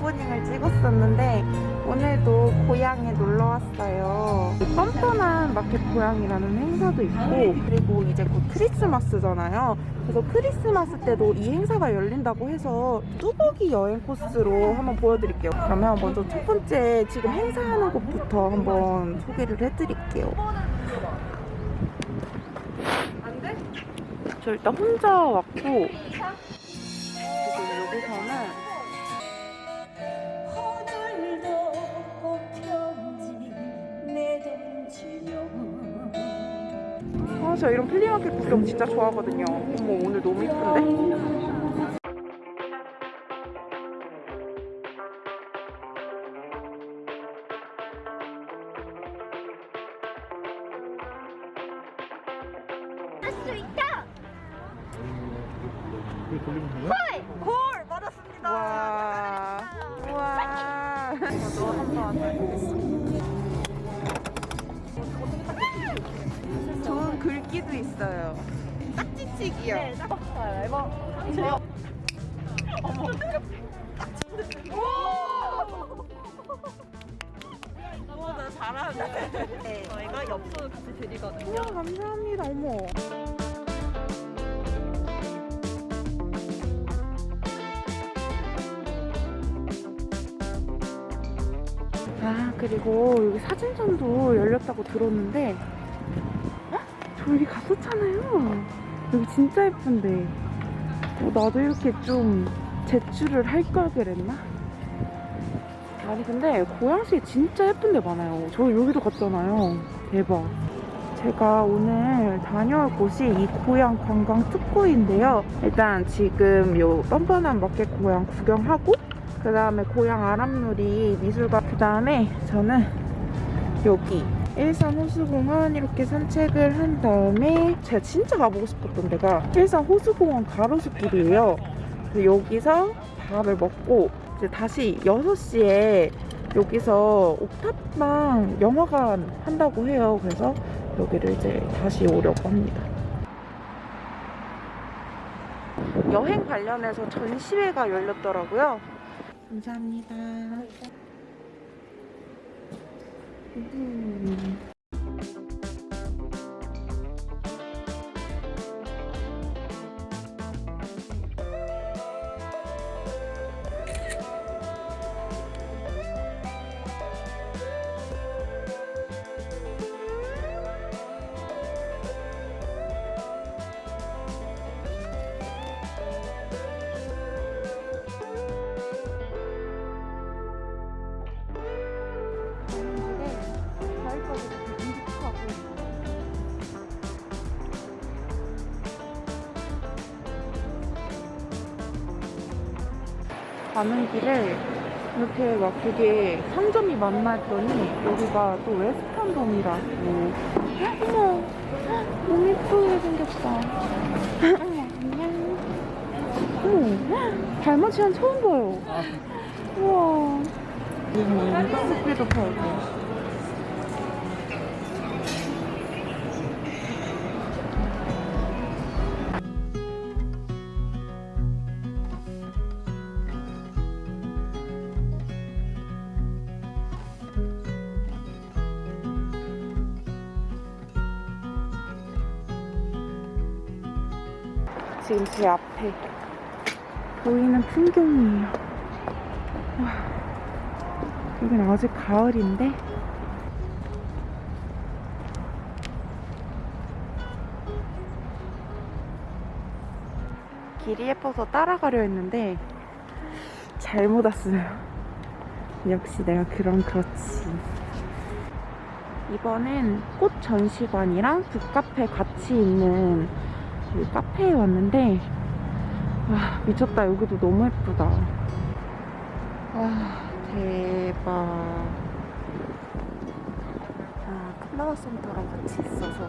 오프닝을 찍었었는데 오늘도 고향에 놀러 왔어요. 뻔뻔한 마켓 고향이라는 행사도 있고 그리고 이제 곧 크리스마스잖아요. 그래서 크리스마스 때도 이 행사가 열린다고 해서 뚜벅이 여행 코스로 한번 보여드릴게요. 그러면 먼저 첫 번째 지금 행사하는 곳부터 한번 소개를 해드릴게요. 저 일단 혼자 왔고 아, 저 이런 플리마켓 구경 진짜 좋아하거든요. 어머, 오늘 너무 이쁜데? 돼요? 골 맞았습니다 와. 와. 있어요. 딱지치기요. 네, 딱 봤어요 이거 어머, 나 잘하네. 네. 저희가 엽서 같이 드리거든요 우와, 감사합니다. 어머. 아, 그리고 여기 사진전도 열렸다고 들었는데, 여기 갔었잖아요. 여기 진짜 예쁜데. 어, 나도 이렇게 좀 제출을 할 걸 그랬나? 아니, 근데 고양시에 진짜 예쁜 데 많아요. 저 여기도 갔잖아요. 대박. 제가 오늘 다녀올 곳이 이 고향 관광 특구인데요. 일단 지금 요 뻔뻔한 마켓 고향 구경하고 그 다음에 고향 아람누리 미술관 그 다음에 저는 여기 일산 호수공원 이렇게 산책을 한 다음에 제가 진짜 가보고 싶었던 데가 일산 호수공원 가로수길이에요. 여기서 밥을 먹고 이제 다시 6시에 여기서 옥탑방 영화관 한다고 해요. 그래서 여기를 이제 다시 오려고 합니다. 여행 관련해서 전시회가 열렸더라고요. 감사합니다. 음. 가을까지 공식하고 가는 길에 이렇게 막 되게 상점이 했더니 여기가 또 웨스턴dom이라고. 어머 너무 예쁘게 생겼다. 안녕 어머 달맞이한 처음 봐요. 우와. 스피드 팔고 지금 제 앞에 보이는 풍경이에요. 와, 여긴 아직 가을인데 길이 예뻐서 따라가려 했는데 잘못 왔어요. 역시 내가 그럼 그렇지. 이번엔 꽃 전시관이랑 북카페 같이 있는 이 카페에 왔는데 와 미쳤다. 여기도 너무 예쁘다. 와 대박. 아 플라워 센터랑 같이 있어서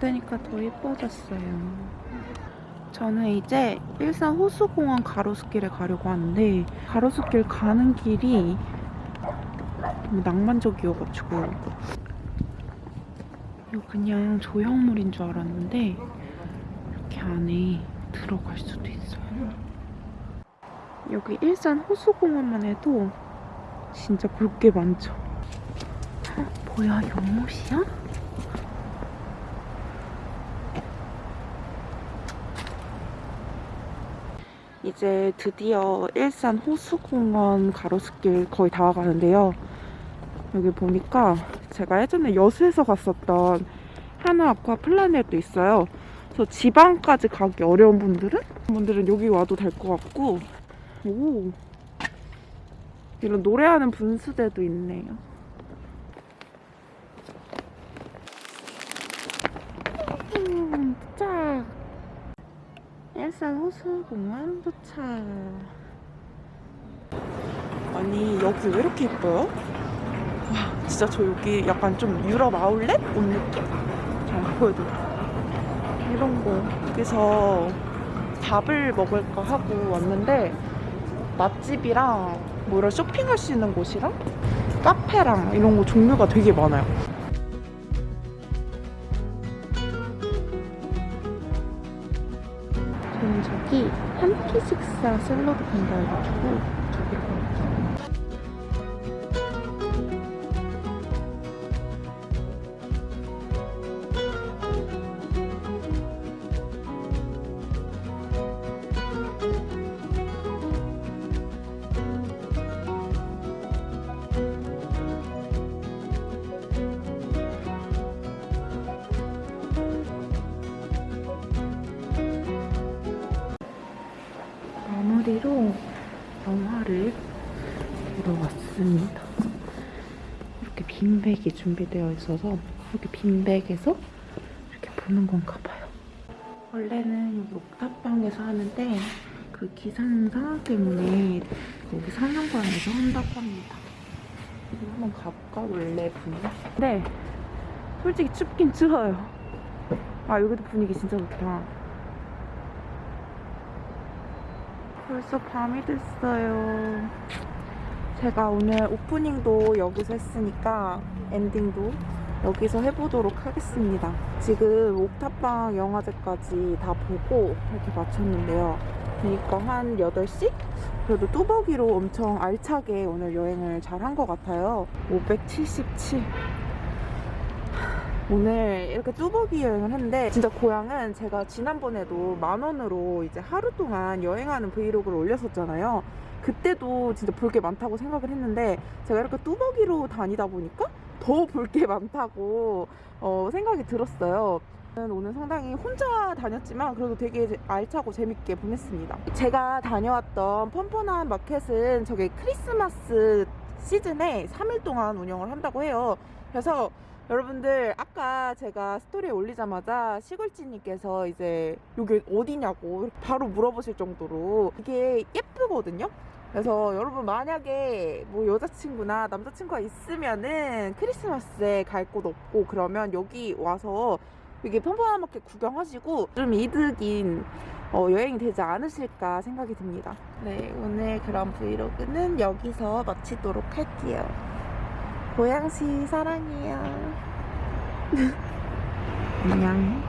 보니까 더 예뻐졌어요. 저는 이제 일산 호수공원 가로수길에 가려고 하는데 가로수길 가는 길이 너무 낭만적이어가지고 이거 그냥 조형물인 줄 알았는데 이렇게 안에 들어갈 수도 있어요. 여기 일산 호수공원만 해도 진짜 볼 게 많죠. 어, 뭐야 연못이야? 이제 드디어 일산 호수공원 가로수길 거의 다 와가는데요. 여기 보니까 제가 예전에 여수에서 갔었던 하나 아쿠아 플라넷도 있어요. 그래서 지방까지 가기 어려운 분들은 분들은 여기 와도 될 것 같고 오 이런 노래하는 분수대도 있네요. 음, 도 착. 일산 호수공원 도착. 아니 여기 왜 이렇게 예뻐요? 와 진짜 저 여기 약간 좀 유럽 아울렛 온 느낌? 잘 보여드릴게요. 이런 거 여기서 밥을 먹을까 하고 왔는데 맛집이랑 뭐 이런 쇼핑할 수 있는 곳이랑 카페랑 이런 거 종류가 되게 많아요. 끼 식사 샐러드 판다 해가지고 저기 빈백이 준비되어 있어서 이렇게 빈백에서 이렇게 보는 건가 봐요. 원래는 여기 옥탑방에서 하는데 그 기상 상황 때문에 여기 상영관에서 한다고 합니다. 여기 한번 가볼까? 원래 분위기? 근데 솔직히 춥긴 추워요. 아 여기도 분위기 진짜 좋다. 벌써 밤이 됐어요. 제가 오늘 오프닝도 여기서 했으니까 엔딩도 여기서 해보도록 하겠습니다. 지금 옥탑방 영화제까지 다 보고 이렇게 마쳤는데요. 그러니까 한 8시? 그래도 뚜벅이로 엄청 알차게 오늘 여행을 잘 한 것 같아요. 577. 오늘 이렇게 뚜벅이 여행을 했는데 진짜 고향은 제가 지난번에도 만 원으로 이제 하루 동안 여행하는 브이로그를 올렸었잖아요. 그때도 진짜 볼 게 많다고 생각을 했는데 제가 이렇게 뚜벅이로 다니다 보니까 더 볼 게 많다고 어, 생각이 들었어요. 오늘 상당히 혼자 다녔지만 그래도 되게 알차고 재밌게 보냈습니다. 제가 다녀왔던 펀펀한 마켓은 저게 크리스마스 시즌에 3일 동안 운영을 한다고 해요. 그래서 여러분들 아까 제가 스토리에 올리자마자 시골지님께서 이제 여기 어디냐고 바로 물어보실 정도로 이게 예쁘거든요. 그래서 여러분 만약에 뭐 여자친구나 남자친구가 있으면은 크리스마스에 갈 곳 없고 그러면 여기 와서 이게 마켓 구경하시고 좀 이득인 어, 여행이 되지 않으실까 생각이 듭니다. 네, 오늘 그런 브이로그는 여기서 마치도록 할게요. 고양시 사랑해요. 안녕.